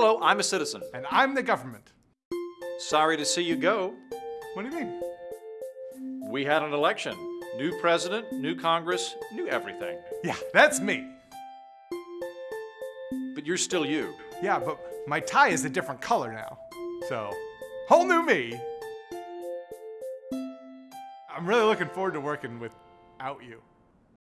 Hello, I'm a citizen. And I'm the government. Sorry to see you go. What do you mean? We had an election. New president, new Congress, new everything. Yeah, that's me. But you're still you. Yeah, but my tie is a different color now. So, whole new me. I'm really looking forward to working without you.